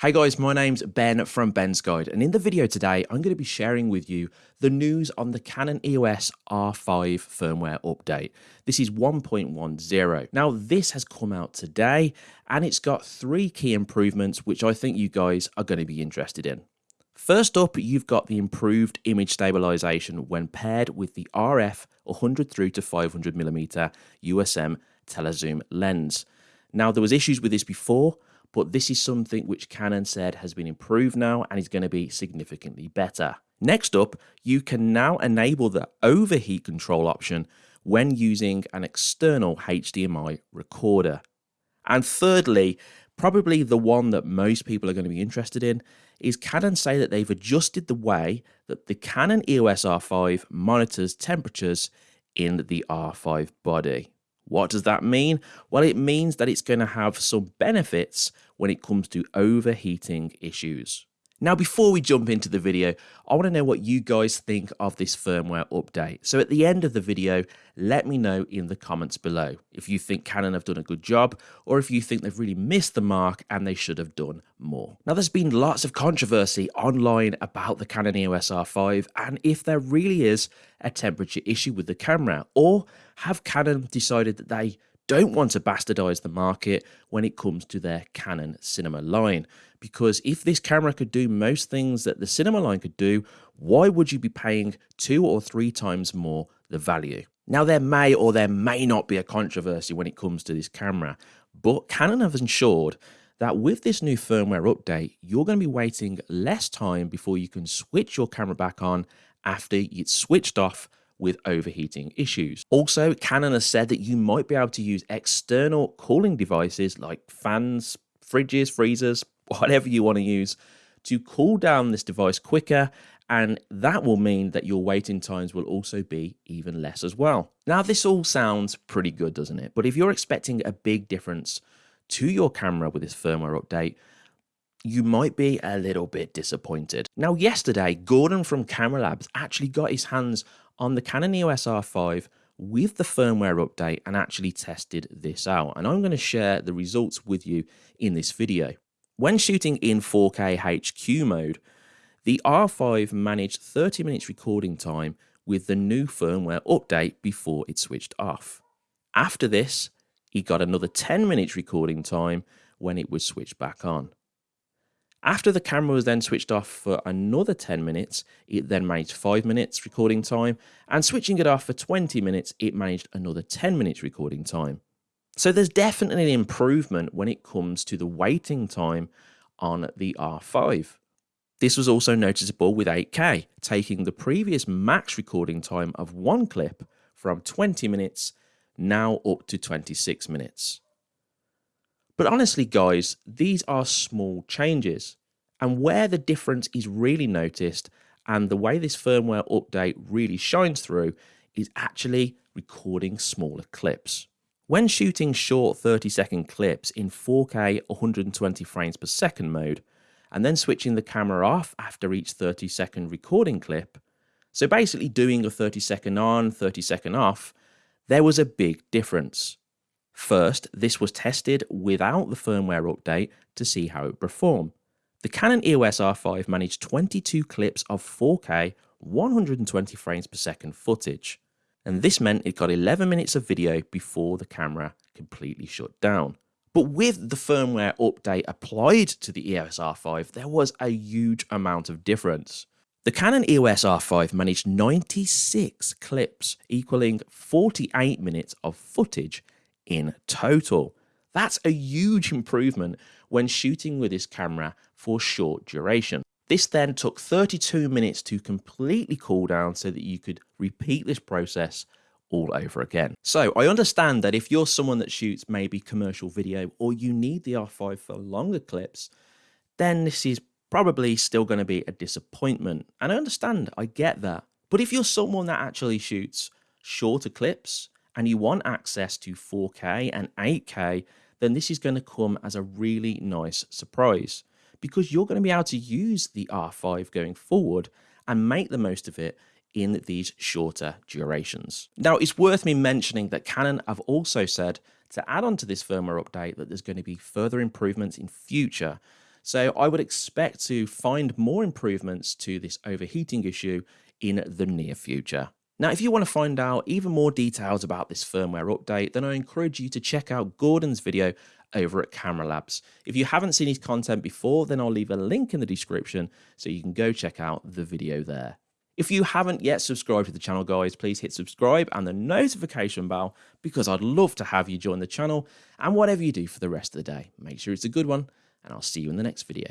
Hey guys, my name's Ben from Ben's Guide, and in the video today, I'm going to be sharing with you the news on the Canon EOS R5 firmware update. This is 1.10. Now, this has come out today, and it's got three key improvements, which I think you guys are going to be interested in. First up, you've got the improved image stabilization when paired with the RF 100 through to 500mm USM telezoom lens. Now, there was issues with this before, but this is something which Canon said has been improved now and is going to be significantly better. Next up, you can now enable the overheat control option when using an external HDMI recorder. And thirdly, probably the one that most people are going to be interested in, is Canon say that they've adjusted the way that the Canon EOS R5 monitors temperatures in the R5 body. What does that mean? Well, it means that it's going to have some benefits when it comes to overheating issues. Now, before we jump into the video, I want to know what you guys think of this firmware update. So at the end of the video, let me know in the comments below if you think Canon have done a good job or if you think they've really missed the mark and they should have done more. Now, there's been lots of controversy online about the Canon EOS R5 and if there really is a temperature issue with the camera or have Canon decided that they don't want to bastardize the market when it comes to their Canon cinema line. Because if this camera could do most things that the cinema line could do, why would you be paying two or three times more the value? Now, there may or there may not be a controversy when it comes to this camera, but Canon have ensured that with this new firmware update, you're going to be waiting less time before you can switch your camera back on after it's switched off with overheating issues. Also, Canon has said that you might be able to use external cooling devices like fans, fridges, freezers, whatever you want to use to cool down this device quicker and that will mean that your waiting times will also be even less as well. Now this all sounds pretty good doesn't it? But if you're expecting a big difference to your camera with this firmware update, you might be a little bit disappointed. Now yesterday, Gordon from Camera Labs actually got his hands on the Canon EOS R5 with the firmware update and actually tested this out. And I'm going to share the results with you in this video. When shooting in 4K HQ mode, the R5 managed 30 minutes recording time with the new firmware update before it switched off. After this, he got another 10 minutes recording time when it was switched back on. After the camera was then switched off for another 10 minutes, it then managed 5 minutes recording time, and switching it off for 20 minutes, it managed another 10 minutes recording time. So there's definitely an improvement when it comes to the waiting time on the R5. This was also noticeable with 8K, taking the previous max recording time of one clip from 20 minutes now up to 26 minutes. But honestly, guys, these are small changes. And where the difference is really noticed and the way this firmware update really shines through is actually recording smaller clips. When shooting short 30 second clips in 4K 120 frames per second mode, and then switching the camera off after each 30 second recording clip, so basically doing a 30 second on, 30 second off, there was a big difference. First, this was tested without the firmware update to see how it performed. The Canon EOS R5 managed 22 clips of 4K 120 frames per second footage, and this meant it got 11 minutes of video before the camera completely shut down. But with the firmware update applied to the EOS R5, there was a huge amount of difference. The Canon EOS R5 managed 96 clips, equaling 48 minutes of footage in total. That's a huge improvement when shooting with this camera for short duration. This then took 32 minutes to completely cool down so that you could repeat this process all over again. So I understand that if you're someone that shoots maybe commercial video or you need the R5 for longer clips, then this is probably still going to be a disappointment. And I understand, I get that. But if you're someone that actually shoots shorter clips and you want access to 4K and 8K, then this is going to come as a really nice surprise because you're going to be able to use the R5 going forward and make the most of it in these shorter durations. Now, it's worth me mentioning that Canon have also said to add on to this firmware update that there's going to be further improvements in future. So I would expect to find more improvements to this overheating issue in the near future. Now, if you want to find out even more details about this firmware update, then I encourage you to check out Gordon's video over at Camera Labs. If you haven't seen his content before, then I'll leave a link in the description so you can go check out the video there. If you haven't yet subscribed to the channel, guys, please hit subscribe and the notification bell because I'd love to have you join the channel. And whatever you do for the rest of the day, make sure it's a good one, and I'll see you in the next video.